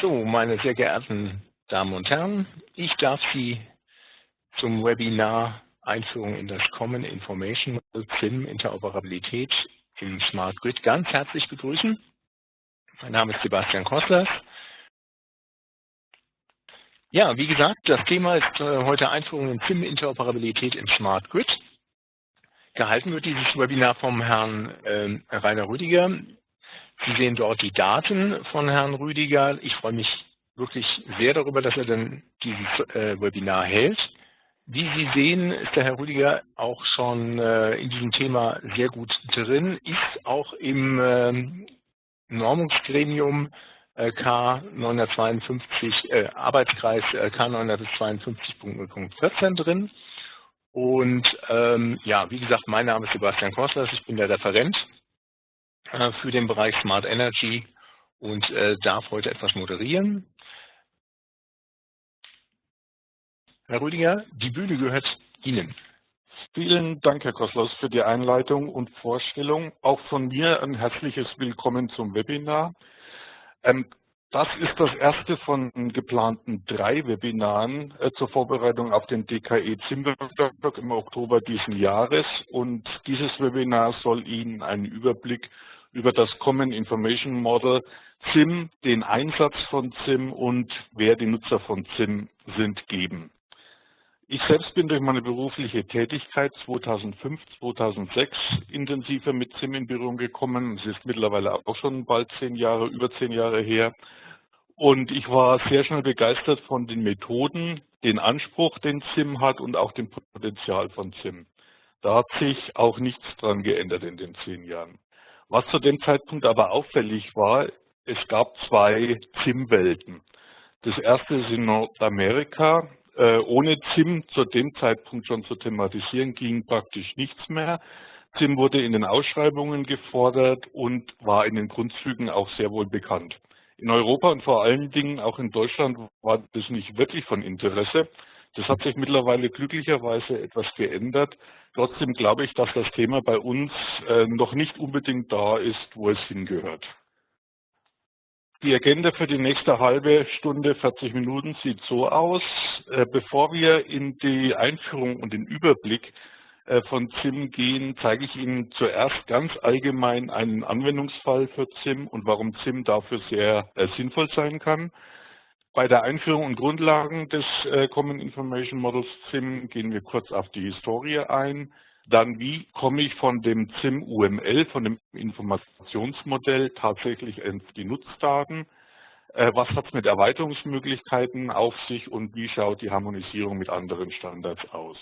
So, meine sehr geehrten Damen und Herren, ich darf Sie zum Webinar Einführung in das Common Information SIM Interoperabilität im Smart Grid ganz herzlich begrüßen. Mein Name ist Sebastian Kosslers. Ja, wie gesagt, das Thema ist äh, heute Einführung in SIM Interoperabilität im Smart Grid. Gehalten wird dieses Webinar vom Herrn äh, Rainer Rüdiger. Sie sehen dort die Daten von Herrn Rüdiger. Ich freue mich wirklich sehr darüber, dass er dann dieses äh, Webinar hält. Wie Sie sehen, ist der Herr Rüdiger auch schon äh, in diesem Thema sehr gut drin, ist auch im äh, Normungsgremium äh, K952, äh, Arbeitskreis äh, K952.0.14 drin. Und ähm, ja, wie gesagt, mein Name ist Sebastian Kostlers, ich bin der Referent äh, für den Bereich Smart Energy und äh, darf heute etwas moderieren. Herr Rüdiger, die Bühne gehört Ihnen. Vielen Dank, Herr Koslos, für die Einleitung und Vorstellung. Auch von mir ein herzliches Willkommen zum Webinar. Ähm, das ist das erste von geplanten drei Webinaren äh, zur Vorbereitung auf den DKE Zimmerberg im Oktober diesen Jahres. Und dieses Webinar soll Ihnen einen Überblick über das Common Information Model ZIM, den Einsatz von ZIM und wer die Nutzer von ZIM sind, geben. Ich selbst bin durch meine berufliche Tätigkeit 2005, 2006 intensiver mit ZIM in Berührung gekommen. Es ist mittlerweile auch schon bald zehn Jahre, über zehn Jahre her. Und ich war sehr schnell begeistert von den Methoden, den Anspruch, den ZIM hat und auch dem Potenzial von ZIM. Da hat sich auch nichts dran geändert in den zehn Jahren. Was zu dem Zeitpunkt aber auffällig war, es gab zwei ZIM-Welten. Das erste ist in Nordamerika. Äh, ohne ZIM zu dem Zeitpunkt schon zu thematisieren, ging praktisch nichts mehr. ZIM wurde in den Ausschreibungen gefordert und war in den Grundzügen auch sehr wohl bekannt. In Europa und vor allen Dingen auch in Deutschland war das nicht wirklich von Interesse. Das hat sich mittlerweile glücklicherweise etwas geändert. Trotzdem glaube ich, dass das Thema bei uns äh, noch nicht unbedingt da ist, wo es hingehört. Die Agenda für die nächste halbe Stunde, 40 Minuten sieht so aus. Äh, bevor wir in die Einführung und den Überblick äh, von ZIM gehen, zeige ich Ihnen zuerst ganz allgemein einen Anwendungsfall für ZIM und warum ZIM dafür sehr sinnvoll sein kann. Bei der Einführung und Grundlagen des äh, Common Information Models ZIM gehen wir kurz auf die Historie ein. Dann, wie komme ich von dem ZIM UML, von dem Informationsmodell tatsächlich auf die Nutzdaten? Äh, was hat es mit Erweiterungsmöglichkeiten auf sich und wie schaut die Harmonisierung mit anderen Standards aus?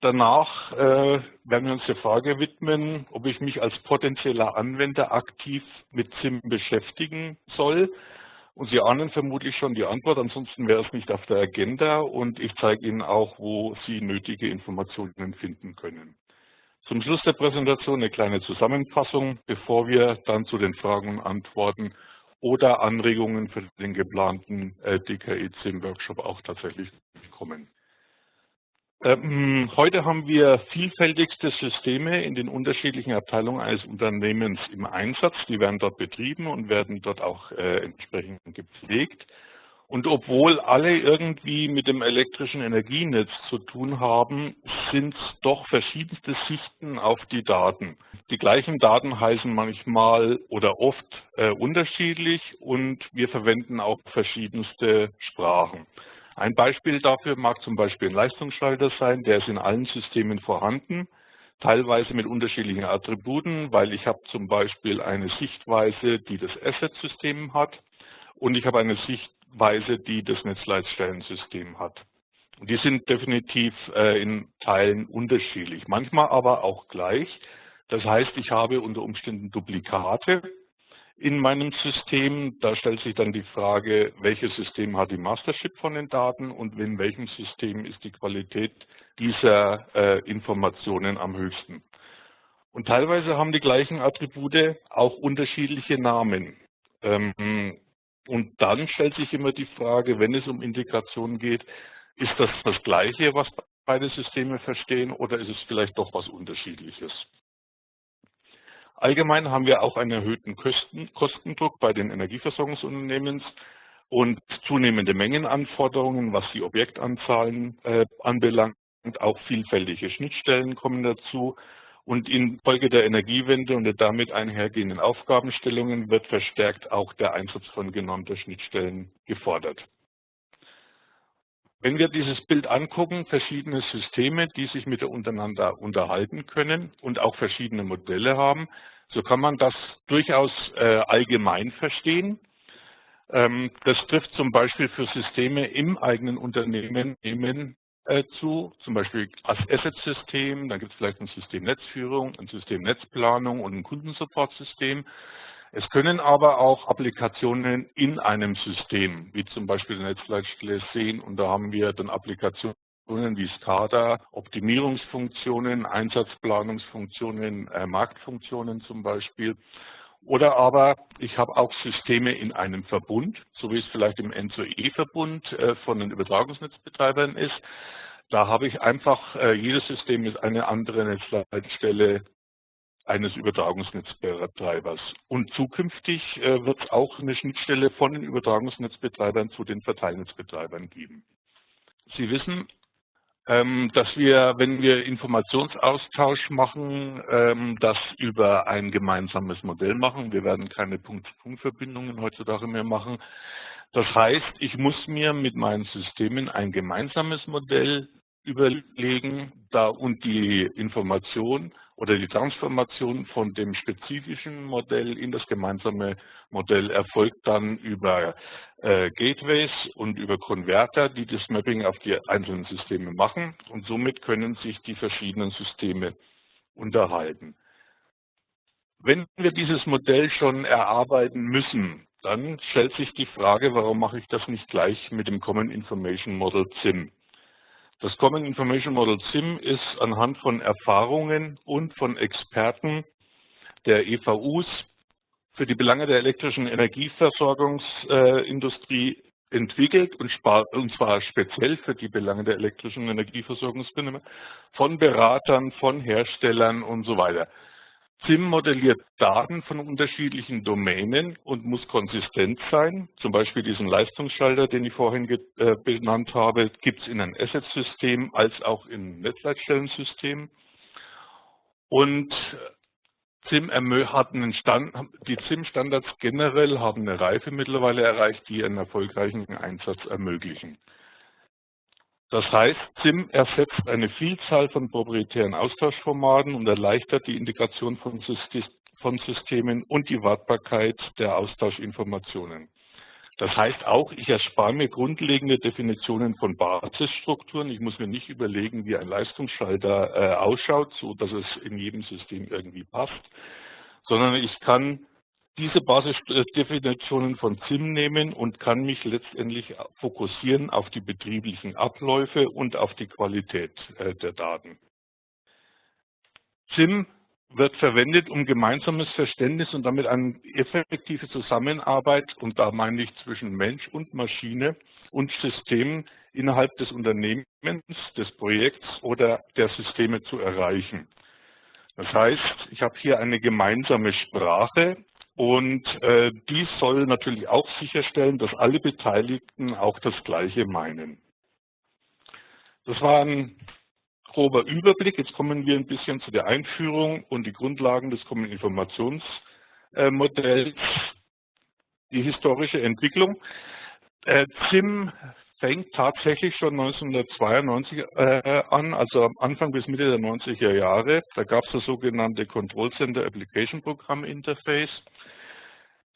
Danach äh, werden wir uns der Frage widmen, ob ich mich als potenzieller Anwender aktiv mit ZIM beschäftigen soll und Sie ahnen vermutlich schon die Antwort, ansonsten wäre es nicht auf der Agenda und ich zeige Ihnen auch, wo Sie nötige Informationen finden können. Zum Schluss der Präsentation eine kleine Zusammenfassung, bevor wir dann zu den Fragen und Antworten oder Anregungen für den geplanten äh, DKE-10-Workshop auch tatsächlich kommen. Ähm, heute haben wir vielfältigste Systeme in den unterschiedlichen Abteilungen eines Unternehmens im Einsatz. Die werden dort betrieben und werden dort auch äh, entsprechend gepflegt. Und obwohl alle irgendwie mit dem elektrischen Energienetz zu tun haben, sind es doch verschiedenste Sichten auf die Daten. Die gleichen Daten heißen manchmal oder oft äh, unterschiedlich und wir verwenden auch verschiedenste Sprachen. Ein Beispiel dafür mag zum Beispiel ein Leistungsschalter sein, der ist in allen Systemen vorhanden, teilweise mit unterschiedlichen Attributen, weil ich habe zum Beispiel eine Sichtweise, die das Asset-System hat und ich habe eine Sichtweise, die das Netzleitstellensystem hat. Und die sind definitiv äh, in Teilen unterschiedlich, manchmal aber auch gleich. Das heißt, ich habe unter Umständen Duplikate in meinem System. Da stellt sich dann die Frage, welches System hat die Mastership von den Daten und in welchem System ist die Qualität dieser äh, Informationen am höchsten. Und teilweise haben die gleichen Attribute auch unterschiedliche Namen. Ähm, und dann stellt sich immer die Frage, wenn es um Integration geht, ist das das Gleiche, was beide Systeme verstehen, oder ist es vielleicht doch was Unterschiedliches? Allgemein haben wir auch einen erhöhten Kosten, Kostendruck bei den Energieversorgungsunternehmen und zunehmende Mengenanforderungen, was die Objektanzahlen äh, anbelangt. Und auch vielfältige Schnittstellen kommen dazu. Und infolge der Energiewende und der damit einhergehenden Aufgabenstellungen wird verstärkt auch der Einsatz von genormter Schnittstellen gefordert. Wenn wir dieses Bild angucken, verschiedene Systeme, die sich miteinander unterhalten können und auch verschiedene Modelle haben, so kann man das durchaus äh, allgemein verstehen. Ähm, das trifft zum Beispiel für Systeme im eigenen Unternehmen äh, zu, zum Beispiel als Asset-System, dann gibt es vielleicht ein System Netzführung, ein System Netzplanung und ein Kundensupportsystem. Es können aber auch Applikationen in einem System, wie zum Beispiel Netzleitstelle sehen, und da haben wir dann Applikationen wie SCADA, Optimierungsfunktionen, Einsatzplanungsfunktionen, äh, Marktfunktionen zum Beispiel. Oder aber ich habe auch Systeme in einem Verbund, so wie es vielleicht im N2E-Verbund äh, von den Übertragungsnetzbetreibern ist. Da habe ich einfach, äh, jedes System ist eine andere Netzleitstelle eines Übertragungsnetzbetreibers. Und zukünftig äh, wird es auch eine Schnittstelle von den Übertragungsnetzbetreibern zu den Verteilnetzbetreibern geben. Sie wissen, ähm, dass wir, wenn wir Informationsaustausch machen, ähm, das über ein gemeinsames Modell machen. Wir werden keine Punkt-zu-Punkt-Verbindungen heutzutage mehr machen. Das heißt, ich muss mir mit meinen Systemen ein gemeinsames Modell überlegen da und die Information oder die Transformation von dem spezifischen Modell in das gemeinsame Modell erfolgt dann über äh, Gateways und über Konverter, die das Mapping auf die einzelnen Systeme machen und somit können sich die verschiedenen Systeme unterhalten. Wenn wir dieses Modell schon erarbeiten müssen, dann stellt sich die Frage, warum mache ich das nicht gleich mit dem Common Information Model CIM? Das Common Information Model CIM ist anhand von Erfahrungen und von Experten der EVUs für die Belange der elektrischen Energieversorgungsindustrie entwickelt und, zwar speziell für die Belange der elektrischen Energieversorgungsbindung von Beratern, von Herstellern und so weiter. SIM modelliert Daten von unterschiedlichen Domänen und muss konsistent sein. Zum Beispiel diesen Leistungsschalter, den ich vorhin äh, benannt habe, gibt es in einem Asset-System als auch in Netzleitstellensystem. Und SIM hat einen Stand, die SIM-Standards generell haben eine Reife mittlerweile erreicht, die einen erfolgreichen Einsatz ermöglichen. Das heißt, SIM ersetzt eine Vielzahl von proprietären Austauschformaten und erleichtert die Integration von, Systemen und die Wartbarkeit der Austauschinformationen. Das heißt auch, ich erspare mir grundlegende Definitionen von Basisstrukturen. Ich muss mir nicht überlegen, wie ein Leistungsschalter äh, ausschaut, so dass es in jedem System irgendwie passt, sondern ich kann diese Basisdefinitionen von SIM nehmen und kann mich letztendlich fokussieren auf die betrieblichen Abläufe und auf die Qualität äh, der Daten. SIM wird verwendet, um gemeinsames Verständnis und damit eine effektive Zusammenarbeit, und da meine ich zwischen Mensch und Maschine und Systemen innerhalb des Unternehmens, des Projekts oder der Systeme zu erreichen. Das heißt, ich habe hier eine gemeinsame Sprache, und äh, dies soll natürlich auch sicherstellen, dass alle Beteiligten auch das Gleiche meinen. Das war ein grober Überblick. Jetzt kommen wir ein bisschen zu der Einführung und die Grundlagen des Common die historische Entwicklung. Äh, ZIM fängt tatsächlich schon 1992 äh, an, also am Anfang bis Mitte der 90er Jahre. Da gab es das sogenannte Control Center Application Programm Interface.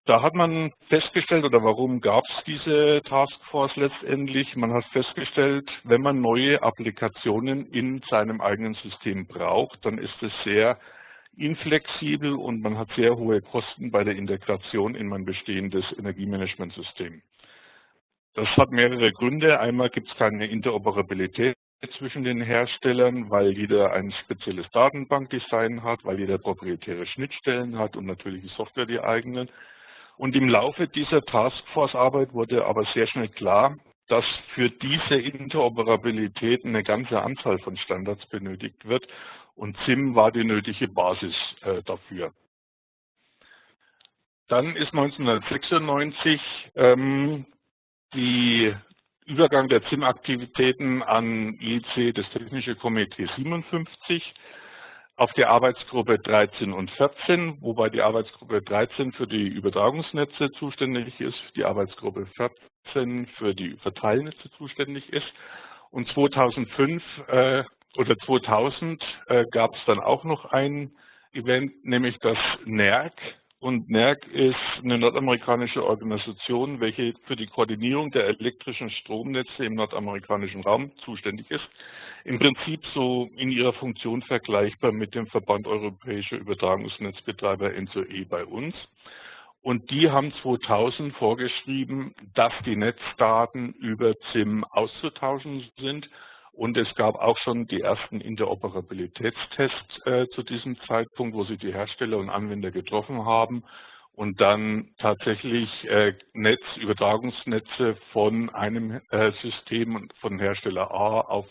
Da hat man festgestellt, oder warum gab es diese Taskforce letztendlich? Man hat festgestellt, wenn man neue Applikationen in seinem eigenen System braucht, dann ist es sehr inflexibel und man hat sehr hohe Kosten bei der Integration in mein bestehendes Energiemanagementsystem. Das hat mehrere Gründe. Einmal gibt es keine Interoperabilität zwischen den Herstellern, weil jeder ein spezielles Datenbankdesign hat, weil jeder proprietäre Schnittstellen hat und natürlich die Software die eigenen. Und im Laufe dieser Taskforce-Arbeit wurde aber sehr schnell klar, dass für diese Interoperabilität eine ganze Anzahl von Standards benötigt wird und SIM war die nötige Basis äh, dafür. Dann ist 1996 ähm, die Übergang der ZIM-Aktivitäten an IEC, das Technische Komitee 57, auf die Arbeitsgruppe 13 und 14, wobei die Arbeitsgruppe 13 für die Übertragungsnetze zuständig ist, die Arbeitsgruppe 14 für die Verteilnetze zuständig ist. Und 2005 äh, oder 2000 äh, gab es dann auch noch ein Event, nämlich das NERC, und NERC ist eine nordamerikanische Organisation, welche für die Koordinierung der elektrischen Stromnetze im nordamerikanischen Raum zuständig ist. Im Prinzip so in ihrer Funktion vergleichbar mit dem Verband Europäischer Übertragungsnetzbetreiber NZOE bei uns. Und die haben 2000 vorgeschrieben, dass die Netzdaten über ZIM auszutauschen sind und es gab auch schon die ersten Interoperabilitätstests äh, zu diesem Zeitpunkt, wo sich die Hersteller und Anwender getroffen haben und dann tatsächlich äh, Netz, Übertragungsnetze von einem äh, System von Hersteller A auf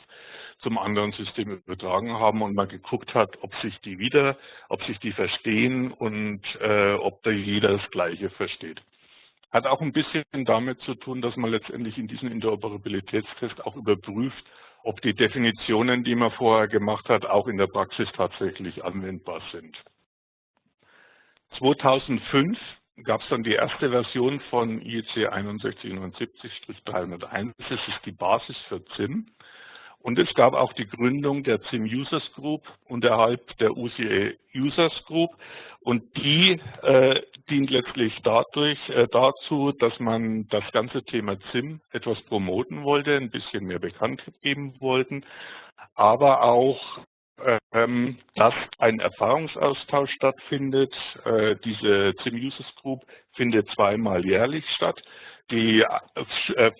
zum anderen System übertragen haben und mal geguckt hat, ob sich die wieder, ob sich die verstehen und äh, ob da jeder das Gleiche versteht. Hat auch ein bisschen damit zu tun, dass man letztendlich in diesem Interoperabilitätstest auch überprüft, ob die Definitionen, die man vorher gemacht hat, auch in der Praxis tatsächlich anwendbar sind. 2005 gab es dann die erste Version von IEC 6179-301. Das ist die Basis für ZIM. Und es gab auch die Gründung der ZIM Users Group unterhalb der UCA Users Group. Und die äh, dient letztlich dadurch, äh, dazu, dass man das ganze Thema ZIM etwas promoten wollte, ein bisschen mehr bekannt geben wollten, aber auch ähm, dass ein Erfahrungsaustausch stattfindet. Äh, diese ZIM Users Group findet zweimal jährlich statt. Die äh, äh,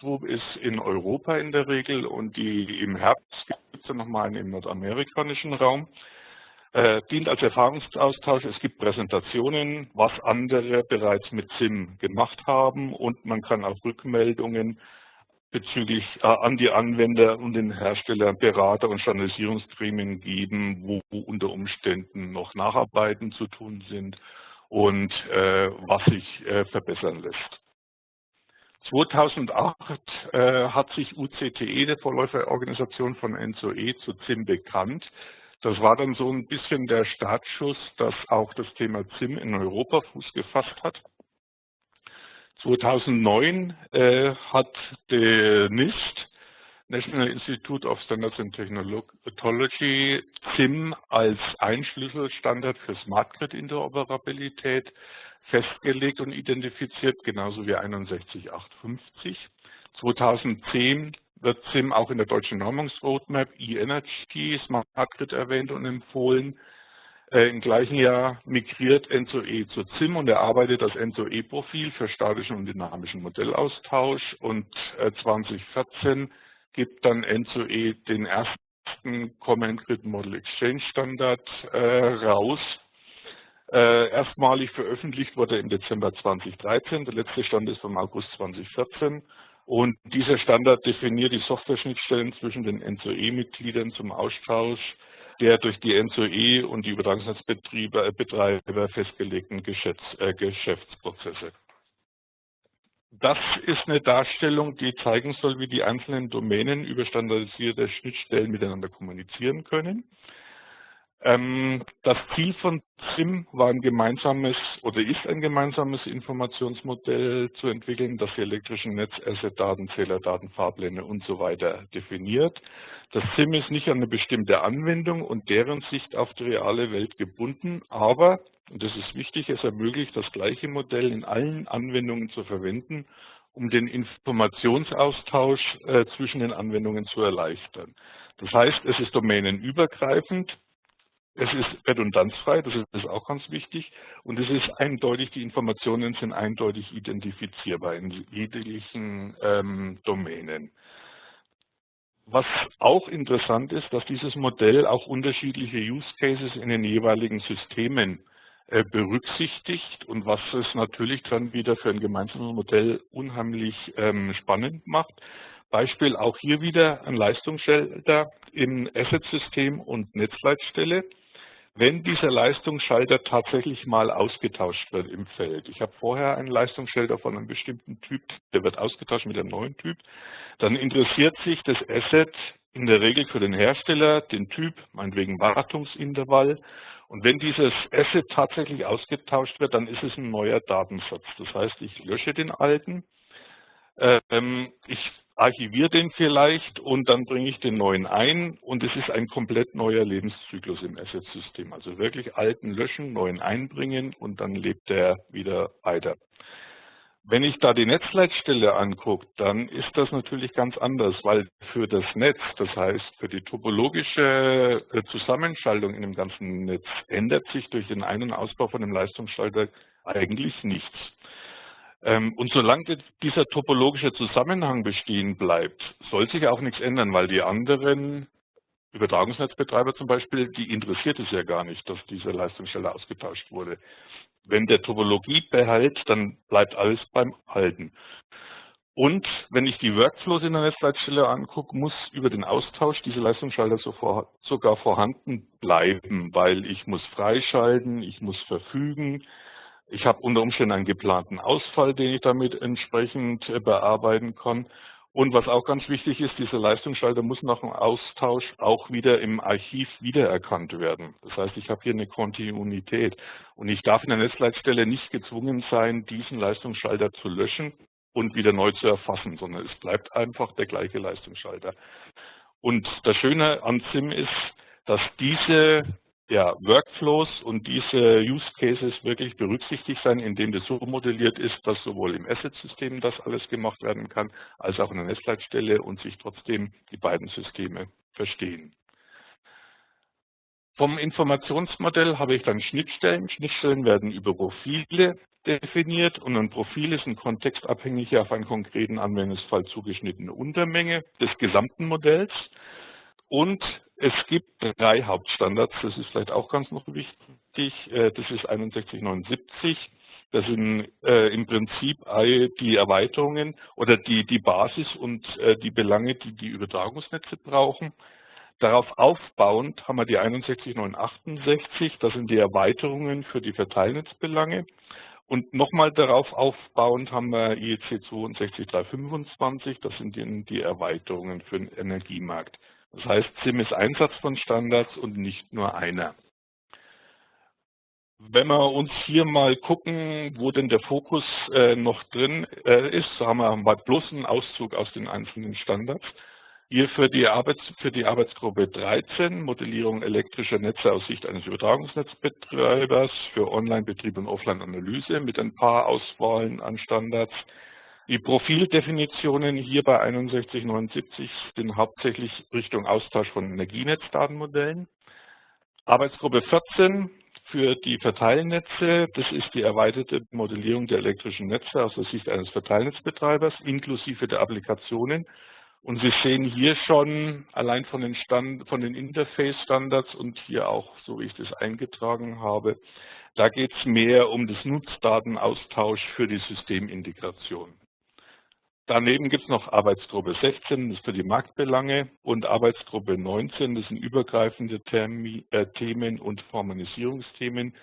Group ist in Europa in der Regel und die im Herbst gibt es dann nochmal einen im nordamerikanischen Raum. Äh, dient als Erfahrungsaustausch. Es gibt Präsentationen, was andere bereits mit SIM gemacht haben und man kann auch Rückmeldungen bezüglich äh, an die Anwender und den Hersteller Berater und Standardisierungsgremien geben, wo unter Umständen noch Nacharbeiten zu tun sind und äh, was sich äh, verbessern lässt. 2008 äh, hat sich UCTE, der Vorläuferorganisation von NZOE, zu ZIM bekannt. Das war dann so ein bisschen der Startschuss, dass auch das Thema ZIM in Europa Fuß gefasst hat. 2009 äh, hat der NIST National Institute of Standards and Technology ZIM als Einschlüsselstandard für Smart Grid Interoperabilität festgelegt und identifiziert, genauso wie 61850. 2010 wird ZIM auch in der deutschen Normungsroadmap e-Energy Smart Grid erwähnt und empfohlen. Äh, Im gleichen Jahr migriert ENZOE zu ZIM und erarbeitet das ENZOE-Profil für statischen und dynamischen Modellaustausch und 2014 äh, gibt dann N2E den ersten Common Grid Model Exchange Standard äh, raus. Äh, erstmalig veröffentlicht wurde im Dezember 2013, der letzte Stand ist vom August 2014. Und dieser Standard definiert die Software-Schnittstellen zwischen den N2E-Mitgliedern zum Austausch der durch die N2E und die Übertragungsnetzbetreiber äh, festgelegten Geschäfts, äh, Geschäftsprozesse. Das ist eine Darstellung, die zeigen soll, wie die einzelnen Domänen über standardisierte Schnittstellen miteinander kommunizieren können. Ähm, das Ziel von ZIM war ein gemeinsames oder ist ein gemeinsames Informationsmodell zu entwickeln, das die elektrischen Netz, Asset-Daten, Zählerdaten, Fahrpläne und so weiter definiert. Das ZIM ist nicht an eine bestimmte Anwendung und deren Sicht auf die reale Welt gebunden, aber und das ist wichtig, es ermöglicht, das gleiche Modell in allen Anwendungen zu verwenden, um den Informationsaustausch äh, zwischen den Anwendungen zu erleichtern. Das heißt, es ist domänenübergreifend, es ist redundanzfrei, das ist auch ganz wichtig, und es ist eindeutig, die Informationen sind eindeutig identifizierbar in jeglichen ähm, Domänen. Was auch interessant ist, dass dieses Modell auch unterschiedliche Use Cases in den jeweiligen Systemen berücksichtigt und was es natürlich dann wieder für ein gemeinsames Modell unheimlich ähm, spannend macht. Beispiel auch hier wieder ein Leistungsschalter im Asset-System und Netzleitstelle. wenn dieser Leistungsschalter tatsächlich mal ausgetauscht wird im Feld. Ich habe vorher einen Leistungsschalter von einem bestimmten Typ, der wird ausgetauscht mit einem neuen Typ, dann interessiert sich das Asset in der Regel für den Hersteller, den Typ, meinetwegen Wartungsintervall. Und wenn dieses Asset tatsächlich ausgetauscht wird, dann ist es ein neuer Datensatz. Das heißt, ich lösche den alten, ähm, ich archiviere den vielleicht und dann bringe ich den neuen ein und es ist ein komplett neuer Lebenszyklus im Asset-System. Also wirklich alten löschen, neuen einbringen und dann lebt der wieder weiter. Wenn ich da die Netzleitstelle angucke, dann ist das natürlich ganz anders, weil für das Netz, das heißt für die topologische äh, Zusammenschaltung in dem ganzen Netz, ändert sich durch den Ein- und Ausbau von dem Leistungsschalter eigentlich nichts. Ähm, und solange dieser topologische Zusammenhang bestehen bleibt, soll sich auch nichts ändern, weil die anderen Übertragungsnetzbetreiber zum Beispiel, die interessiert es ja gar nicht, dass diese Leistungsstelle ausgetauscht wurde. Wenn der Topologie behält, dann bleibt alles beim Halten. Und wenn ich die Workflows in der Netzleitstelle angucke, muss über den Austausch diese Leistungsschalter sogar vorhanden bleiben, weil ich muss freischalten, ich muss verfügen, ich habe unter Umständen einen geplanten Ausfall, den ich damit entsprechend äh, bearbeiten kann. Und was auch ganz wichtig ist, dieser Leistungsschalter muss nach dem Austausch auch wieder im Archiv wiedererkannt werden. Das heißt, ich habe hier eine Kontinuität. Und ich darf in der Netzleitstelle nicht gezwungen sein, diesen Leistungsschalter zu löschen und wieder neu zu erfassen, sondern es bleibt einfach der gleiche Leistungsschalter. Und das Schöne an SIM ist, dass diese ja, Workflows und diese Use Cases wirklich berücksichtigt sein, indem das so modelliert ist, dass sowohl im Asset-System das alles gemacht werden kann, als auch in der Netzleitstelle und sich trotzdem die beiden Systeme verstehen. Vom Informationsmodell habe ich dann Schnittstellen. Schnittstellen werden über Profile definiert und ein Profil ist ein kontextabhängig auf einen konkreten Anwendungsfall zugeschnittene Untermenge des gesamten Modells. Und es gibt drei Hauptstandards, das ist vielleicht auch ganz noch wichtig. Äh, das ist 6179. Das sind äh, im Prinzip die Erweiterungen oder die, die Basis und äh, die Belange, die die Übertragungsnetze brauchen. Darauf aufbauend haben wir die 61968, das sind die Erweiterungen für die Verteilnetzbelange. Und nochmal darauf aufbauend haben wir IEC 62325, das sind die, die Erweiterungen für den Energiemarkt. Das heißt, SIM ist Einsatz von Standards und nicht nur einer. Wenn wir uns hier mal gucken, wo denn der Fokus äh, noch drin äh, ist, so haben wir bloß einen Auszug aus den einzelnen Standards. Hier für die, Arbeits für die Arbeitsgruppe 13, Modellierung elektrischer Netze aus Sicht eines Übertragungsnetzbetreibers für Online-Betrieb und Offline-Analyse mit ein paar Auswahlen an Standards. Die Profildefinitionen hier bei 6179 sind hauptsächlich Richtung Austausch von Energienetzdatenmodellen. Arbeitsgruppe 14 für die Verteilnetze, das ist die erweiterte Modellierung der elektrischen Netze aus der Sicht eines Verteilnetzbetreibers inklusive der Applikationen. Und Sie sehen hier schon allein von den, Stand, von den Interface-Standards und hier auch, so wie ich das eingetragen habe, da geht es mehr um das Nutzdatenaustausch für die Systemintegration. Daneben gibt es noch Arbeitsgruppe 16, das ist für die Marktbelange, und Arbeitsgruppe 19, das sind übergreifende Termi äh, Themen und Harmonisierungsthemen.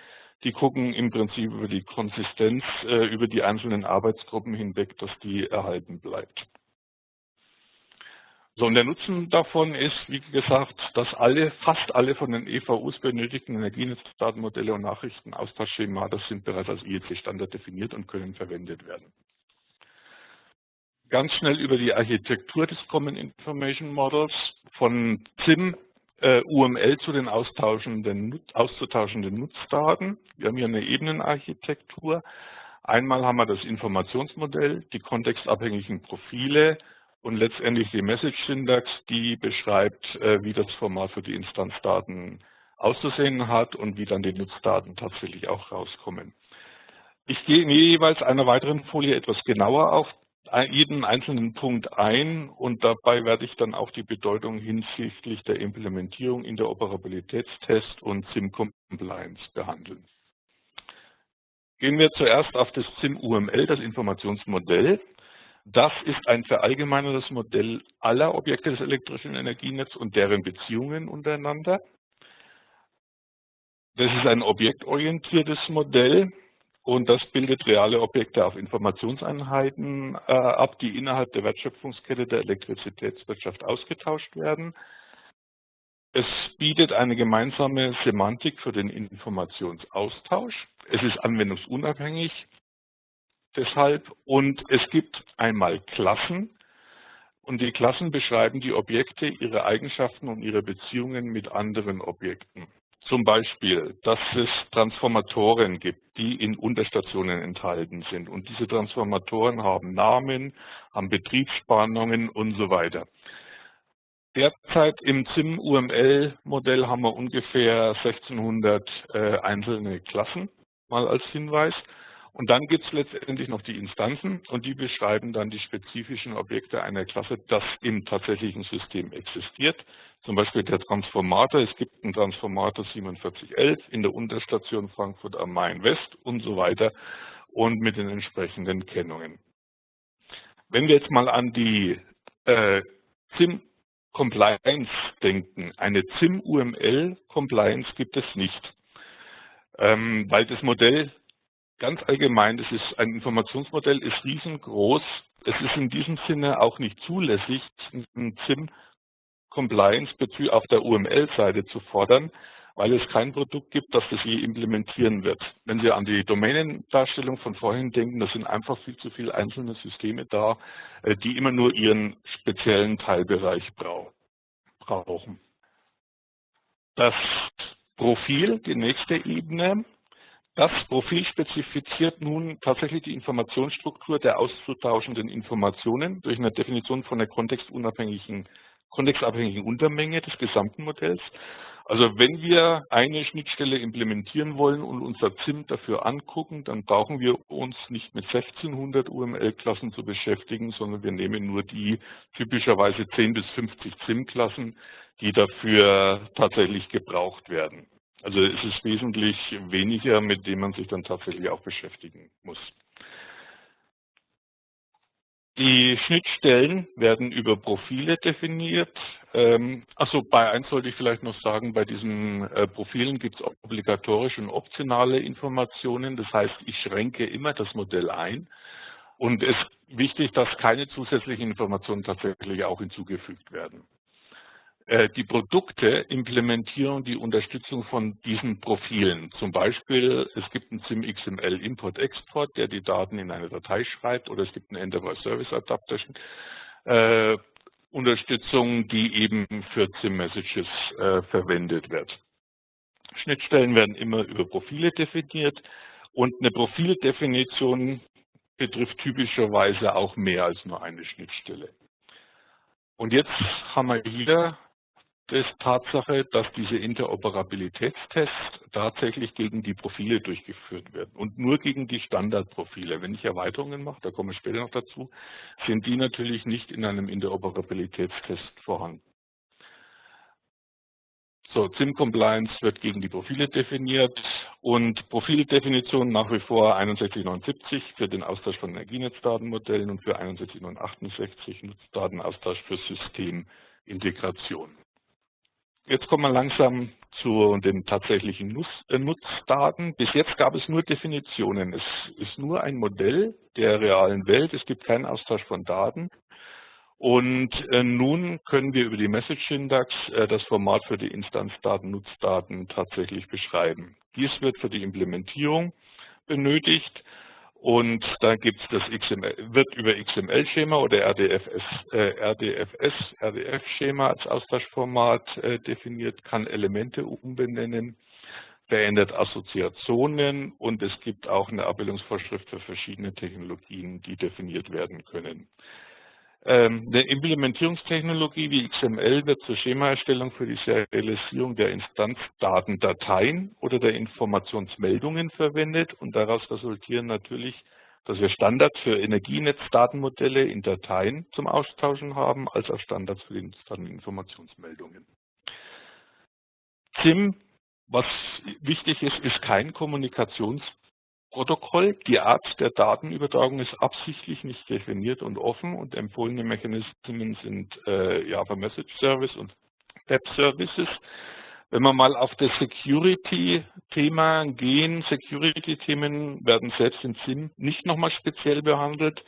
Die gucken im Prinzip über die Konsistenz äh, über die einzelnen Arbeitsgruppen hinweg, dass die erhalten bleibt. So, und der Nutzen davon ist, wie gesagt, dass alle, fast alle von den EVUs benötigten Energienetzdatenmodelle und Nachrichtenaustauschschemata sind bereits als IEC-Standard definiert und können verwendet werden ganz schnell über die Architektur des Common Information Models von ZIM äh, UML zu den austauschenden, auszutauschenden Nutzdaten. Wir haben hier eine Ebenenarchitektur. Einmal haben wir das Informationsmodell, die kontextabhängigen Profile und letztendlich die Message Syntax, die beschreibt, äh, wie das Format für die Instanzdaten auszusehen hat und wie dann die Nutzdaten tatsächlich auch rauskommen. Ich gehe in jeweils einer weiteren Folie etwas genauer auf jeden einzelnen Punkt ein und dabei werde ich dann auch die Bedeutung hinsichtlich der Implementierung in der Operabilitätstest und SIM-Compliance behandeln. Gehen wir zuerst auf das SIM-UML, das Informationsmodell. Das ist ein verallgemeinertes Modell aller Objekte des elektrischen Energienetzes und deren Beziehungen untereinander. Das ist ein objektorientiertes Modell und das bildet reale Objekte auf Informationseinheiten äh, ab, die innerhalb der Wertschöpfungskette der Elektrizitätswirtschaft ausgetauscht werden. Es bietet eine gemeinsame Semantik für den Informationsaustausch. Es ist anwendungsunabhängig deshalb und es gibt einmal Klassen und die Klassen beschreiben die Objekte, ihre Eigenschaften und ihre Beziehungen mit anderen Objekten. Zum Beispiel, dass es Transformatoren gibt, die in Unterstationen enthalten sind. Und diese Transformatoren haben Namen, haben Betriebsspannungen und so weiter. Derzeit im ZIM-UML-Modell haben wir ungefähr 1600 äh, einzelne Klassen, mal als Hinweis. Und dann gibt es letztendlich noch die Instanzen und die beschreiben dann die spezifischen Objekte einer Klasse, das im tatsächlichen System existiert. Zum Beispiel der Transformator, es gibt einen Transformator 4711 in der Unterstation Frankfurt am Main West und so weiter und mit den entsprechenden Kennungen. Wenn wir jetzt mal an die äh, ZIM Compliance denken, eine ZIM UML Compliance gibt es nicht, ähm, weil das Modell ganz allgemein, das ist ein Informationsmodell, ist riesengroß. Es ist in diesem Sinne auch nicht zulässig, ein ZIM Compliance auf der UML-Seite zu fordern, weil es kein Produkt gibt, das das je implementieren wird. Wenn Sie an die Domänendarstellung von vorhin denken, da sind einfach viel zu viele einzelne Systeme da, äh, die immer nur ihren speziellen Teilbereich brauchen. Das Profil, die nächste Ebene, das Profil spezifiziert nun tatsächlich die Informationsstruktur der auszutauschenden Informationen durch eine Definition von der kontextunabhängigen, kontextabhängigen Untermenge des gesamten Modells. Also wenn wir eine Schnittstelle implementieren wollen und unser ZIM dafür angucken, dann brauchen wir uns nicht mit 1600 UML-Klassen zu beschäftigen, sondern wir nehmen nur die typischerweise 10 bis 50 ZIM-Klassen, die dafür tatsächlich gebraucht werden. Also es ist wesentlich weniger, mit dem man sich dann tatsächlich auch beschäftigen muss. Die Schnittstellen werden über Profile definiert. Also bei eins sollte ich vielleicht noch sagen, bei diesen äh, Profilen gibt es obligatorische und optionale Informationen. Das heißt, ich schränke immer das Modell ein. Und es ist wichtig, dass keine zusätzlichen Informationen tatsächlich auch hinzugefügt werden. Äh, die Produkte implementieren die Unterstützung von diesen Profilen. Zum Beispiel, es gibt einen SIM XML Import-Export, der die Daten in eine Datei schreibt, oder es gibt eine Enterprise Service Adaptation äh, Unterstützung, die eben für SIM-Messages äh, verwendet wird. Schnittstellen werden immer über Profile definiert und eine Profildefinition betrifft typischerweise auch mehr als nur eine Schnittstelle. Und jetzt haben wir hier ist Tatsache, dass diese Interoperabilitätstests tatsächlich gegen die Profile durchgeführt werden und nur gegen die Standardprofile. Wenn ich Erweiterungen mache, da komme ich später noch dazu, sind die natürlich nicht in einem Interoperabilitätstest vorhanden. So, ZIM Compliance wird gegen die Profile definiert und Profildefinition nach wie vor 61970 für den Austausch von Energienetzdatenmodellen und für 61968 Nutzdatenaustausch für Systemintegration. Jetzt kommen wir langsam zu den tatsächlichen äh, Nutzdaten. Bis jetzt gab es nur Definitionen. Es ist nur ein Modell der realen Welt. Es gibt keinen Austausch von Daten. Und äh, nun können wir über die Message Syntax äh, das Format für die Instanzdaten, Nutzdaten tatsächlich beschreiben. Dies wird für die Implementierung benötigt. Und da gibt es das XML, wird über XML-Schema oder RDFS, äh, RDFS, RDF-Schema als Austauschformat äh, definiert, kann Elemente umbenennen, verändert Assoziationen und es gibt auch eine Abbildungsvorschrift für verschiedene Technologien, die definiert werden können. Ähm, eine Implementierungstechnologie wie XML wird zur Schemaerstellung für die Serialisierung der Instanzdatendateien oder der Informationsmeldungen verwendet und daraus resultieren natürlich, dass wir Standards für Energienetzdatenmodelle in Dateien zum Austauschen haben, als auch Standards für die Informationsmeldungen. ZIM, was wichtig ist, ist kein Kommunikations Protokoll. Die Art der Datenübertragung ist absichtlich nicht definiert und offen und empfohlene Mechanismen sind äh, Java Message Service und Web Services. Wenn wir mal auf das Security-Thema gehen, Security-Themen werden selbst in SIM nicht nochmal speziell behandelt.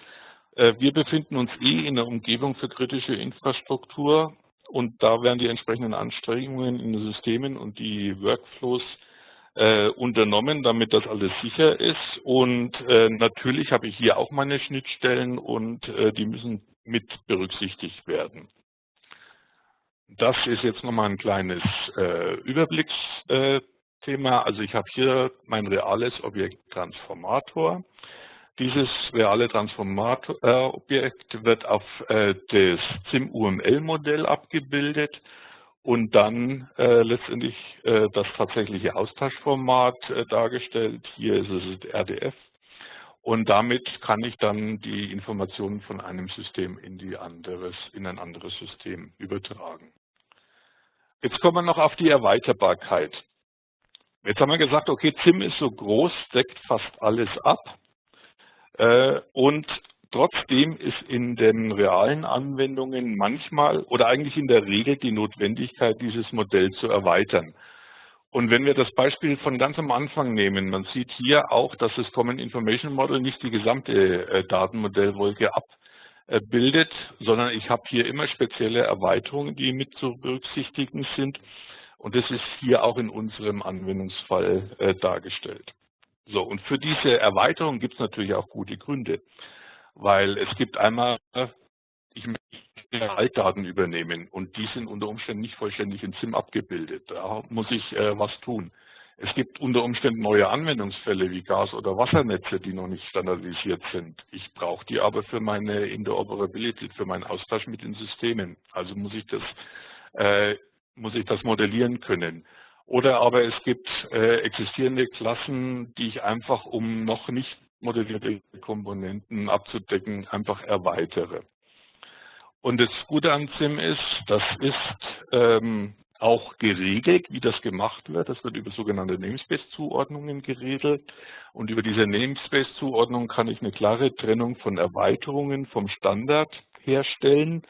Äh, wir befinden uns eh in der Umgebung für kritische Infrastruktur und da werden die entsprechenden Anstrengungen in den Systemen und die Workflows äh, unternommen, damit das alles sicher ist. Und äh, natürlich habe ich hier auch meine Schnittstellen und äh, die müssen mit berücksichtigt werden. Das ist jetzt nochmal ein kleines äh, Überblicksthema. also ich habe hier mein reales Objekt Transformator. Dieses reale Transformator-Objekt wird auf äh, das ZIM-UML-Modell abgebildet und dann äh, letztendlich äh, das tatsächliche Austauschformat äh, dargestellt. Hier ist es RDF und damit kann ich dann die Informationen von einem System in, die anderes, in ein anderes System übertragen. Jetzt kommen wir noch auf die Erweiterbarkeit. Jetzt haben wir gesagt, okay, ZIM ist so groß, deckt fast alles ab. Äh, und Trotzdem ist in den realen Anwendungen manchmal oder eigentlich in der Regel die Notwendigkeit, dieses Modell zu erweitern. Und wenn wir das Beispiel von ganz am Anfang nehmen, man sieht hier auch, dass das Common Information Model nicht die gesamte äh, Datenmodellwolke abbildet, sondern ich habe hier immer spezielle Erweiterungen, die mit zu berücksichtigen sind. Und das ist hier auch in unserem Anwendungsfall äh, dargestellt. So, und für diese Erweiterung gibt es natürlich auch gute Gründe weil es gibt einmal, ich möchte Altdaten übernehmen und die sind unter Umständen nicht vollständig in SIM abgebildet. Da muss ich äh, was tun. Es gibt unter Umständen neue Anwendungsfälle wie Gas- oder Wassernetze, die noch nicht standardisiert sind. Ich brauche die aber für meine Interoperability, für meinen Austausch mit den Systemen. Also muss ich das, äh, muss ich das modellieren können. Oder aber es gibt äh, existierende Klassen, die ich einfach, um noch nicht modellierte Komponenten abzudecken, einfach erweitere. Und das Gute an SIM ist, das ist ähm, auch geregelt, wie das gemacht wird. Das wird über sogenannte Namespace-Zuordnungen geregelt. Und über diese Namespace-Zuordnung kann ich eine klare Trennung von Erweiterungen vom Standard herstellen.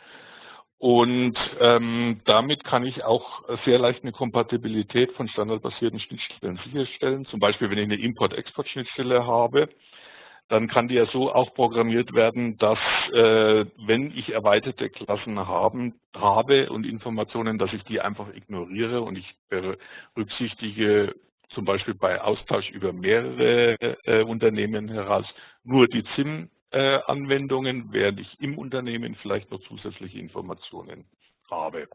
Und ähm, damit kann ich auch sehr leicht eine Kompatibilität von standardbasierten Schnittstellen sicherstellen. Zum Beispiel, wenn ich eine Import-Export-Schnittstelle habe, dann kann die ja so auch programmiert werden, dass äh, wenn ich erweiterte Klassen haben, habe und Informationen, dass ich die einfach ignoriere und ich berücksichtige zum Beispiel bei Austausch über mehrere äh, Unternehmen heraus nur die ZIM-Anwendungen, äh, während ich im Unternehmen vielleicht noch zusätzliche Informationen habe.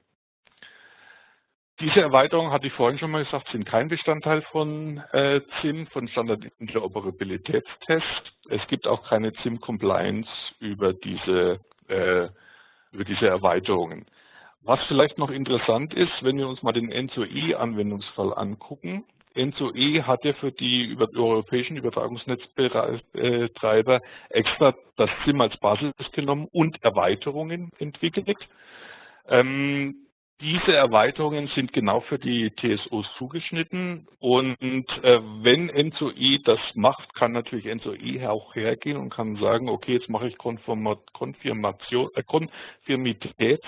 Diese Erweiterungen, hatte ich vorhin schon mal gesagt, sind kein Bestandteil von äh, ZIM, von Standard Interoperabilitätstest. Es gibt auch keine ZIM Compliance über diese, äh, über diese Erweiterungen. Was vielleicht noch interessant ist, wenn wir uns mal den N2E-Anwendungsfall angucken. N2E hat ja für die europäischen Übertragungsnetzbetreiber extra das ZIM als Basis genommen und Erweiterungen entwickelt. Ähm, diese Erweiterungen sind genau für die TSOs zugeschnitten und äh, wenn N2E das macht, kann natürlich N2E auch hergehen und kann sagen, okay, jetzt mache ich Konfirmation, äh, Konfirmitäts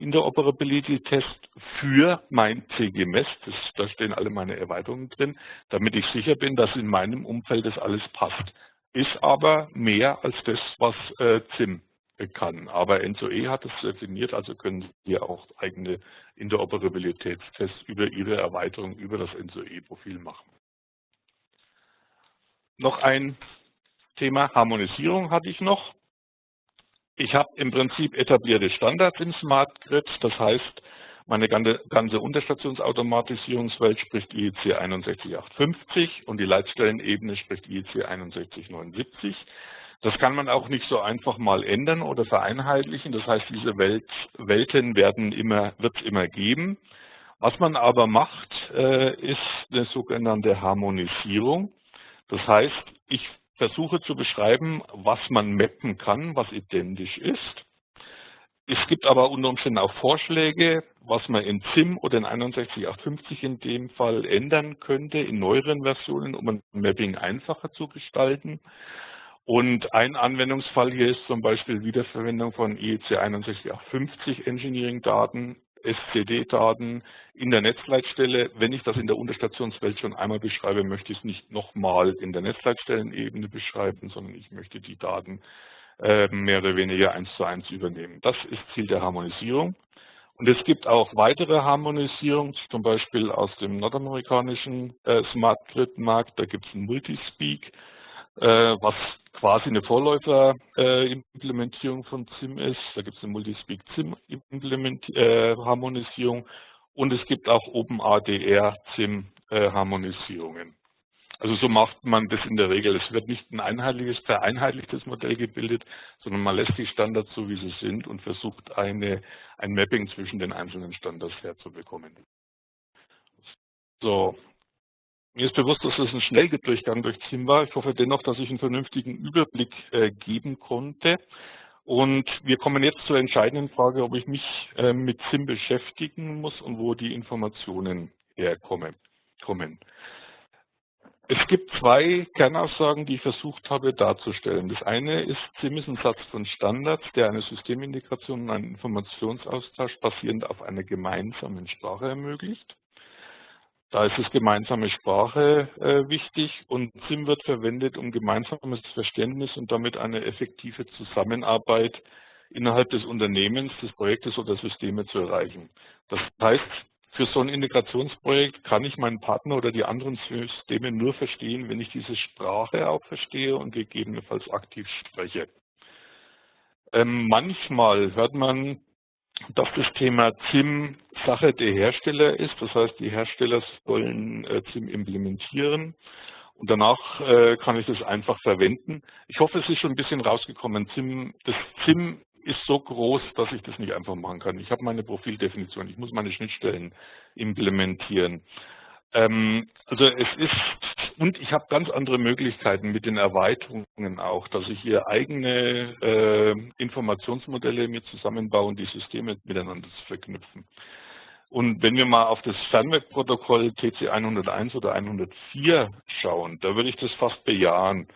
Interoperability-Test für mein CGMS, das, da stehen alle meine Erweiterungen drin, damit ich sicher bin, dass in meinem Umfeld das alles passt. Ist aber mehr als das, was äh, ZIM kann. Aber NSOE hat es definiert, also können Sie auch eigene Interoperabilitätstests über Ihre Erweiterung über das NSOE-Profil machen. Noch ein Thema Harmonisierung hatte ich noch. Ich habe im Prinzip etablierte Standards im Smart Grid, das heißt, meine ganze Unterstationsautomatisierungswelt spricht IEC 61850 und die Leitstellenebene spricht IEC 6179. Das kann man auch nicht so einfach mal ändern oder vereinheitlichen. Das heißt, diese Welt, Welten werden immer, wird es immer geben. Was man aber macht, äh, ist eine sogenannte Harmonisierung. Das heißt, ich versuche zu beschreiben, was man mappen kann, was identisch ist. Es gibt aber unter Umständen auch Vorschläge, was man in ZIM oder in 61850 in dem Fall ändern könnte, in neueren Versionen, um ein Mapping einfacher zu gestalten. Und ein Anwendungsfall hier ist zum Beispiel Wiederverwendung von IEC 61850 Engineering-Daten SCD-Daten in der Netzleitstelle. Wenn ich das in der Unterstationswelt schon einmal beschreibe, möchte ich es nicht nochmal in der Netzleitstellenebene beschreiben, sondern ich möchte die Daten äh, mehr oder weniger eins zu eins übernehmen. Das ist Ziel der Harmonisierung. Und es gibt auch weitere Harmonisierungen, zum Beispiel aus dem nordamerikanischen äh, Smart Grid Markt. Da gibt es ein Multispeak, was quasi eine Vorläuferimplementierung äh, von ZIM ist. Da gibt es eine Multispeak ZIM äh, und es gibt auch OpenADR ZIM äh. Also so macht man das in der Regel. Es wird nicht ein einheitliches, vereinheitlichtes Modell gebildet, sondern man lässt die Standards so, wie sie sind und versucht eine, ein Mapping zwischen den einzelnen Standards herzubekommen. So, mir ist bewusst, dass es ein Schnelldurchgang durch ZIM war. Ich hoffe dennoch, dass ich einen vernünftigen Überblick äh, geben konnte. Und wir kommen jetzt zur entscheidenden Frage, ob ich mich äh, mit ZIM beschäftigen muss und wo die Informationen herkommen. Kommen. Es gibt zwei Kernaussagen, die ich versucht habe darzustellen. Das eine ist, ZIM ist ein Satz von Standards, der eine Systemintegration und einen Informationsaustausch basierend auf einer gemeinsamen Sprache ermöglicht. Da ist es gemeinsame Sprache äh, wichtig und ZIM wird verwendet, um gemeinsames Verständnis und damit eine effektive Zusammenarbeit innerhalb des Unternehmens, des Projektes oder Systeme zu erreichen. Das heißt, für so ein Integrationsprojekt kann ich meinen Partner oder die anderen Systeme nur verstehen, wenn ich diese Sprache auch verstehe und gegebenenfalls aktiv spreche. Ähm, manchmal hört man, dass das Thema ZIM Sache der Hersteller ist. Das heißt, die Hersteller sollen äh, ZIM implementieren und danach äh, kann ich das einfach verwenden. Ich hoffe, es ist schon ein bisschen rausgekommen. ZIM, das ZIM ist so groß, dass ich das nicht einfach machen kann. Ich habe meine Profildefinition, ich muss meine Schnittstellen implementieren. Ähm, also es ist, und ich habe ganz andere Möglichkeiten mit den Erweiterungen auch, dass ich hier eigene äh, Informationsmodelle mir zusammenbaue und die Systeme miteinander zu verknüpfen. Und wenn wir mal auf das Fernwerkprotokoll TC 101 oder 104 schauen, da würde ich das fast bejahen.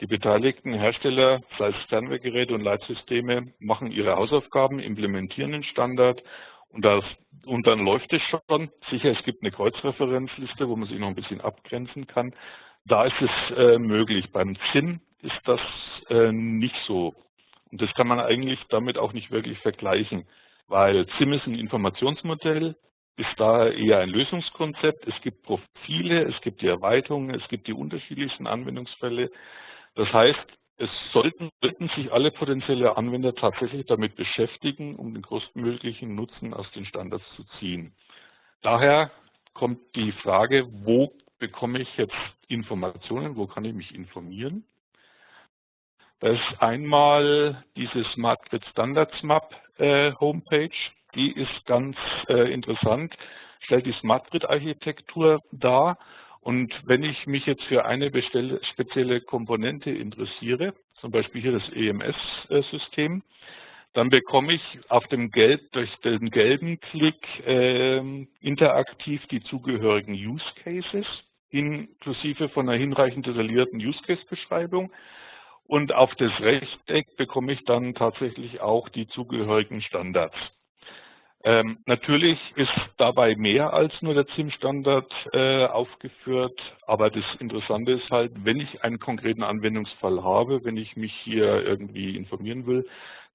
Die beteiligten Hersteller, sei es Fernwehgeräte und Leitsysteme, machen ihre Hausaufgaben, implementieren den Standard und, das, und dann läuft es schon. Sicher, es gibt eine Kreuzreferenzliste, wo man sich noch ein bisschen abgrenzen kann. Da ist es äh, möglich. Beim ZIN ist das äh, nicht so. Und das kann man eigentlich damit auch nicht wirklich vergleichen, weil ZIM ist ein Informationsmodell, ist daher eher ein Lösungskonzept. Es gibt Profile, es gibt die Erweiterungen, es gibt die unterschiedlichsten Anwendungsfälle. Das heißt, es sollten, sollten sich alle potenzielle Anwender tatsächlich damit beschäftigen, um den größtmöglichen Nutzen aus den Standards zu ziehen. Daher kommt die Frage, wo bekomme ich jetzt Informationen, wo kann ich mich informieren? Da ist einmal diese Smart Grid Standards Map äh, Homepage, die ist ganz äh, interessant, stellt die Smart Grid Architektur dar und wenn ich mich jetzt für eine spezielle Komponente interessiere, zum Beispiel hier das EMS-System, dann bekomme ich auf dem Gelb, durch den gelben Klick äh, interaktiv die zugehörigen Use Cases, inklusive von einer hinreichend detaillierten Use Case-Beschreibung. Und auf das Rechteck bekomme ich dann tatsächlich auch die zugehörigen Standards. Ähm, natürlich ist dabei mehr als nur der ZIM-Standard äh, aufgeführt, aber das Interessante ist halt, wenn ich einen konkreten Anwendungsfall habe, wenn ich mich hier irgendwie informieren will,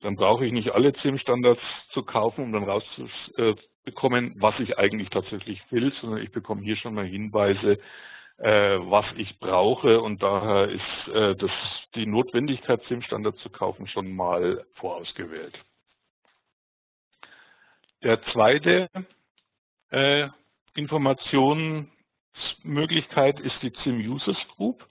dann brauche ich nicht alle ZIM-Standards zu kaufen, um dann rauszubekommen, was ich eigentlich tatsächlich will, sondern ich bekomme hier schon mal Hinweise, äh, was ich brauche und daher ist äh, das, die Notwendigkeit, ZIM-Standard zu kaufen, schon mal vorausgewählt. Der zweite äh, Informationsmöglichkeit ist die CIM Users Group.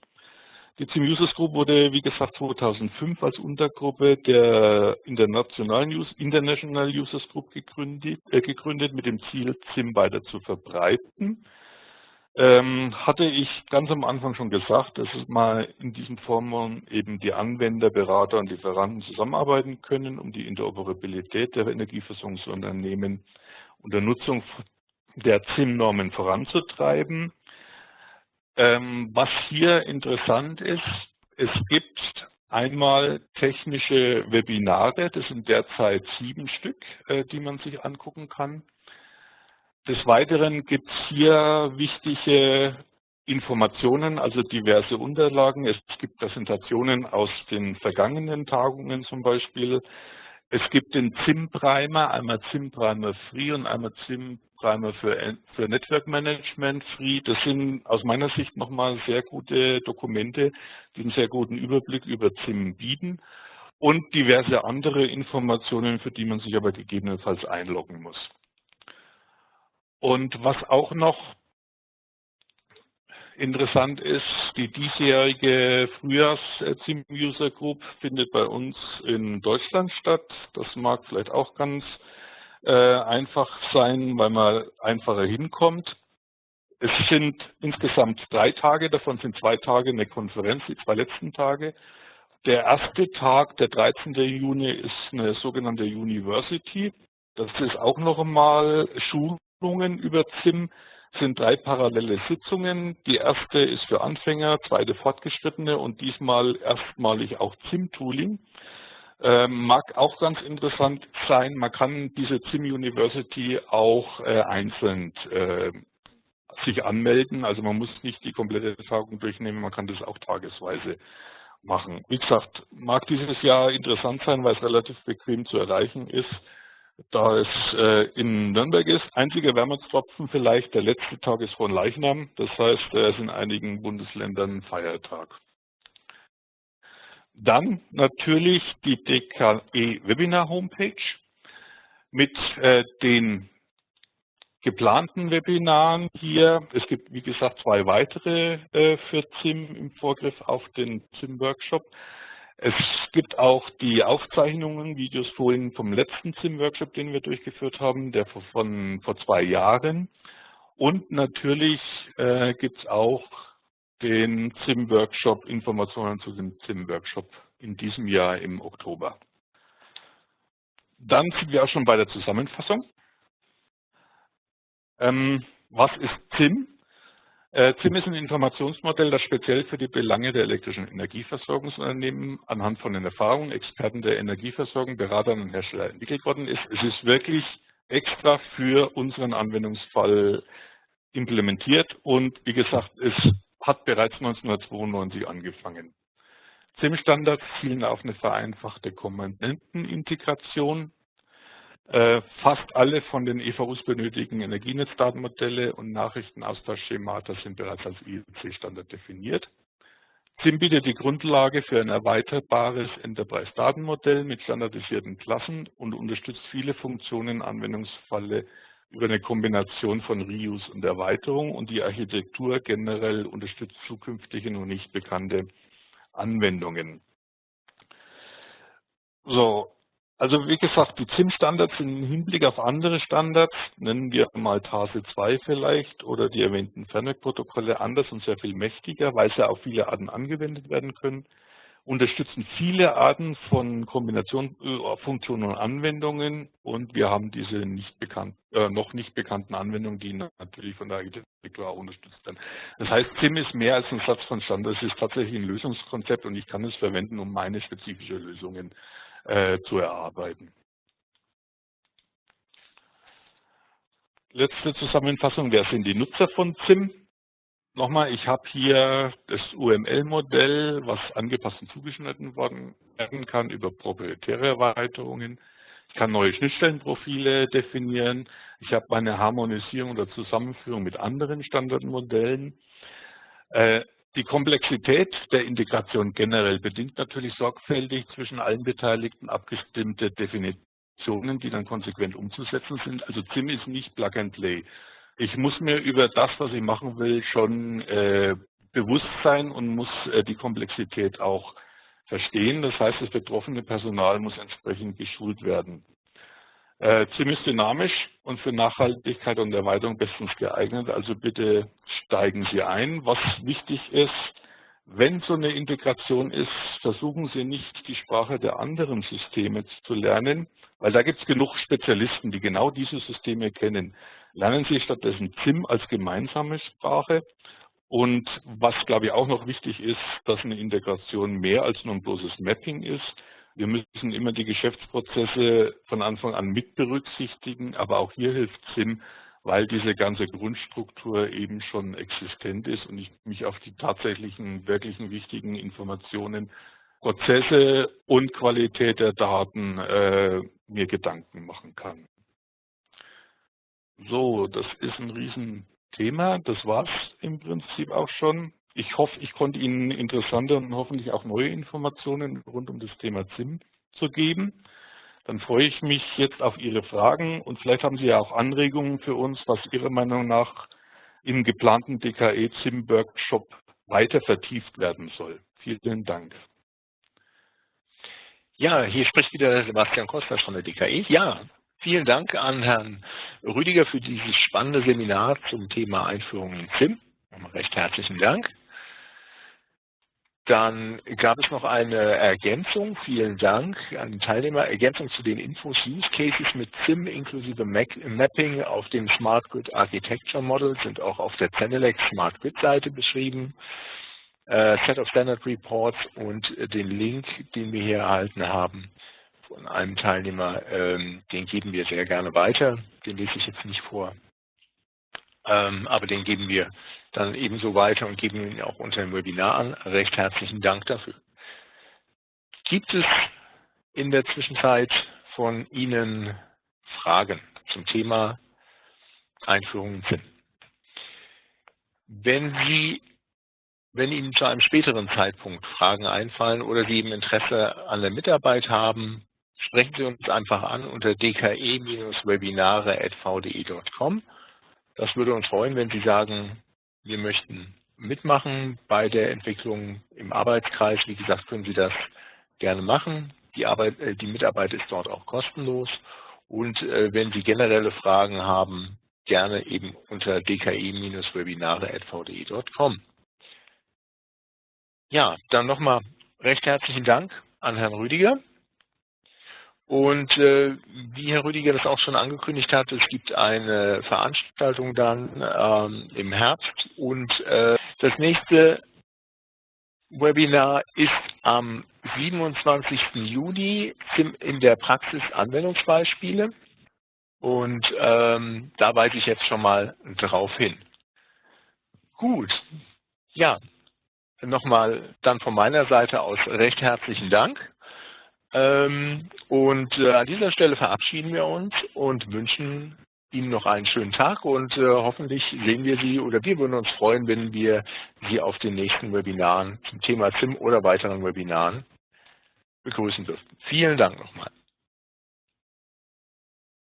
Die CIM Users Group wurde, wie gesagt, 2005 als Untergruppe der internationalen International Users Group gegründet, äh, gegründet mit dem Ziel, CIM weiter zu verbreiten. Ähm, hatte ich ganz am Anfang schon gesagt, dass mal in diesen Formen eben die Anwender, Berater und Lieferanten zusammenarbeiten können, um die Interoperabilität der Energieversorgungsunternehmen und der Nutzung der ZIM-Normen voranzutreiben. Ähm, was hier interessant ist, es gibt einmal technische Webinare, das sind derzeit sieben Stück, äh, die man sich angucken kann. Des Weiteren gibt es hier wichtige Informationen, also diverse Unterlagen. Es gibt Präsentationen aus den vergangenen Tagungen zum Beispiel. Es gibt den ZIM-Primer, einmal ZIM-Primer Free und einmal ZIM-Primer für, für Network Management Free. Das sind aus meiner Sicht nochmal sehr gute Dokumente, die einen sehr guten Überblick über ZIM bieten und diverse andere Informationen, für die man sich aber gegebenenfalls einloggen muss. Und was auch noch Interessant ist, die diesjährige Frühjahrs-Team-User Group findet bei uns in Deutschland statt. Das mag vielleicht auch ganz äh, einfach sein, weil man einfacher hinkommt. Es sind insgesamt drei Tage, davon sind zwei Tage eine Konferenz, die zwei letzten Tage. Der erste Tag, der 13. Juni, ist eine sogenannte University. Das ist auch noch einmal Schulungen über ZIM sind drei parallele Sitzungen. Die erste ist für Anfänger, zweite Fortgeschrittene und diesmal erstmalig auch ZIM-Tooling. Ähm, mag auch ganz interessant sein, man kann diese ZIM University auch äh, einzeln äh, sich anmelden. Also man muss nicht die komplette Tagung durchnehmen, man kann das auch tagesweise machen. Wie gesagt, mag dieses Jahr interessant sein, weil es relativ bequem zu erreichen ist da es äh, in Nürnberg ist. Einziger Wermutstropfen vielleicht, der letzte Tag ist von Leichnam. Das heißt, er ist in einigen Bundesländern Feiertag. Dann natürlich die DKE Webinar Homepage mit äh, den geplanten Webinaren hier. Es gibt, wie gesagt, zwei weitere äh, für ZIM im Vorgriff auf den ZIM-Workshop. Es gibt auch die Aufzeichnungen, Videos vorhin vom letzten ZIM-Workshop, den wir durchgeführt haben, der von vor zwei Jahren. Und natürlich äh, gibt es auch den ZIM-Workshop, Informationen zu dem ZIM-Workshop in diesem Jahr im Oktober. Dann sind wir auch schon bei der Zusammenfassung. Ähm, was ist ZIM? ZIM äh, ist ein Informationsmodell, das speziell für die Belange der elektrischen Energieversorgungsunternehmen anhand von den Erfahrungen Experten der Energieversorgung, Beratern und Hersteller entwickelt worden ist. Es ist wirklich extra für unseren Anwendungsfall implementiert und wie gesagt, es hat bereits 1992 angefangen. ZIM-Standards zielen auf eine vereinfachte Kommandentenintegration äh, fast alle von den EVUs benötigten Energienetzdatenmodelle und Nachrichtenaustauschschemata sind bereits als IEC-Standard definiert. ZIM bietet die Grundlage für ein erweiterbares Enterprise-Datenmodell mit standardisierten Klassen und unterstützt viele Funktionen Anwendungsfalle über eine Kombination von Reuse und Erweiterung und die Architektur generell unterstützt zukünftige und nicht bekannte Anwendungen. So, also wie gesagt, die ZIM-Standards sind im Hinblick auf andere Standards, nennen wir mal TASE 2 vielleicht oder die erwähnten Fernwerkprotokolle anders und sehr viel mächtiger, weil sie auf viele Arten angewendet werden können, unterstützen viele Arten von Kombination, äh, Funktionen und Anwendungen und wir haben diese nicht bekannt, äh, noch nicht bekannten Anwendungen, die natürlich von der Architektur unterstützt werden. Das heißt, ZIM ist mehr als ein Satz von Standards, es ist tatsächlich ein Lösungskonzept und ich kann es verwenden, um meine spezifische Lösungen äh, zu erarbeiten. Letzte Zusammenfassung, wer sind die Nutzer von ZIM? Nochmal, ich habe hier das UML-Modell, was angepasst und zugeschnitten werden kann über proprietäre Erweiterungen. Ich kann neue Schnittstellenprofile definieren. Ich habe meine Harmonisierung oder Zusammenführung mit anderen Standardmodellen. Die Komplexität der Integration generell bedingt natürlich sorgfältig zwischen allen Beteiligten abgestimmte Definitionen, die dann konsequent umzusetzen sind. Also ZIM ist nicht Plug and Play. Ich muss mir über das, was ich machen will, schon äh, bewusst sein und muss äh, die Komplexität auch verstehen. Das heißt, das betroffene Personal muss entsprechend geschult werden. Äh, ziemlich dynamisch und für Nachhaltigkeit und Erweiterung bestens geeignet. Also bitte steigen Sie ein. Was wichtig ist, wenn so eine Integration ist, versuchen Sie nicht die Sprache der anderen Systeme zu lernen, weil da gibt es genug Spezialisten, die genau diese Systeme kennen. Lernen Sie stattdessen ZIM als gemeinsame Sprache. Und was, glaube ich, auch noch wichtig ist, dass eine Integration mehr als nur ein bloßes Mapping ist, wir müssen immer die Geschäftsprozesse von Anfang an mit berücksichtigen, aber auch hier hilft SIM, weil diese ganze Grundstruktur eben schon existent ist und ich mich auf die tatsächlichen, wirklichen wichtigen Informationen, Prozesse und Qualität der Daten äh, mir Gedanken machen kann. So, das ist ein Riesenthema. Das war's im Prinzip auch schon. Ich hoffe, ich konnte Ihnen interessante und hoffentlich auch neue Informationen rund um das Thema ZIM zu geben. Dann freue ich mich jetzt auf Ihre Fragen und vielleicht haben Sie ja auch Anregungen für uns, was Ihrer Meinung nach im geplanten DKE-ZIM-Workshop weiter vertieft werden soll. Vielen Dank. Ja, hier spricht wieder Sebastian Kostner von der DKE. Ja, vielen Dank an Herrn Rüdiger für dieses spannende Seminar zum Thema Einführung in ZIM. Recht herzlichen Dank. Dann gab es noch eine Ergänzung, vielen Dank an den Teilnehmer, Ergänzung zu den Infos Use Cases mit SIM inklusive Mapping auf dem Smart Grid Architecture Model sind auch auf der Zenelec Smart Grid Seite beschrieben. Äh, Set of Standard Reports und den Link, den wir hier erhalten haben von einem Teilnehmer, ähm, den geben wir sehr gerne weiter. Den lese ich jetzt nicht vor, ähm, aber den geben wir dann ebenso weiter und geben ihn auch unter dem Webinar an. Recht herzlichen Dank dafür. Gibt es in der Zwischenzeit von Ihnen Fragen zum Thema Einführung in Sinn? Wenn Sie, wenn Ihnen zu einem späteren Zeitpunkt Fragen einfallen oder Sie eben Interesse an der Mitarbeit haben, sprechen Sie uns einfach an unter dke-webinare.vde.com. Das würde uns freuen, wenn Sie sagen, wir möchten mitmachen bei der Entwicklung im Arbeitskreis. Wie gesagt, können Sie das gerne machen. Die, Arbeit, äh, die Mitarbeit ist dort auch kostenlos. Und äh, wenn Sie generelle Fragen haben, gerne eben unter dki-webinare.vde.com. Ja, dann nochmal recht herzlichen Dank an Herrn Rüdiger. Und äh, wie Herr Rüdiger das auch schon angekündigt hat, es gibt eine Veranstaltung dann ähm, im Herbst und äh, das nächste Webinar ist am 27. Juni in der Praxis Anwendungsbeispiele und ähm, da weise ich jetzt schon mal drauf hin. Gut, ja, nochmal dann von meiner Seite aus recht herzlichen Dank. Ähm, und äh, an dieser Stelle verabschieden wir uns und wünschen Ihnen noch einen schönen Tag und äh, hoffentlich sehen wir Sie oder wir würden uns freuen, wenn wir Sie auf den nächsten Webinaren zum Thema ZIM oder weiteren Webinaren begrüßen dürfen. Vielen Dank nochmal.